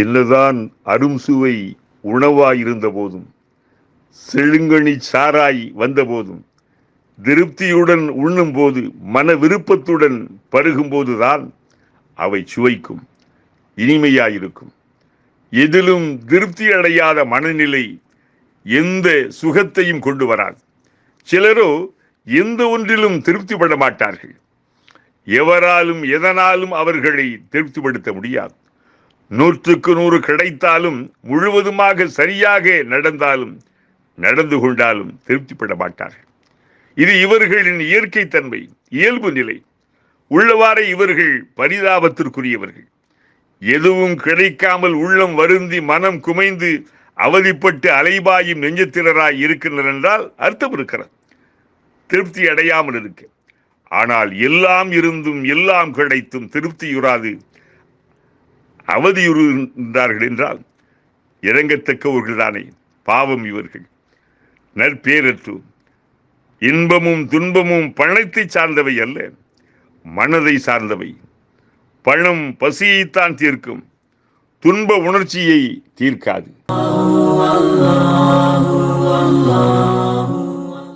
என்னதான் அரும் சுவை உணவாயிருந்த போதும் செழுங்கனி சாராய் வந்தபோதும் திருப்தியுடன் உண்ணும் போது மன விருப்பத்துடன் பருகும்போதுதான் அவை சுவைக்கும் இனிமையாயிருக்கும். எதிலும் திருப்தி அடையாத மனநிலை எந்த சுகத்தையும் கொண்டு வராது. சிலரோ எந்த ஒன்றிலும் திருப்திப்பட மாட்டார்கள் எவராலும் எதனாலும் அவர்களை திருப்திப்படுத்த முடியாது. நூற்றுக்கு நூறு கிடைத்தாலும் முழுவதுமாக சரியாக நடந்தாலும் நடந்து கொண்டாலும் திருப்திப்பட மாட்டார்கள். இது இவர்களின் இயற்கை தன்மை இயல்பு நிலை. உள்ளவாறே இவர்கள் பரிதாபத்திற்குரியவர்கள். எதுவும் கிடைக்காமல் உள்ளம் வருந்தி மனம் குமைந்து அவதிப்பட்டு அலைபாயும் நெஞ்சத்தினராய் இருக்கின்றனர் என்றால் அர்த்தம் இருக்கிறது. திருப்தி அடையாமல் இருக்க. ஆனால் எல்லாம் இருந்தும் எல்லாம் கிடைத்தும் திருப்தியுறாது அவதியுறுகின்றார்கள் என்றால் இறங்கத்தக்கவர்கள் தானே பாவம் இவர்கள். நற்பேரற்று இன்பமும் துன்பமும் பணத்தை சார்ந்தவை அல்ல மனதை சார்ந்தவை. பணம் பசியைத்தான் தீர்க்கும் துன்ப உணர்ச்சியை தீர்க்காது.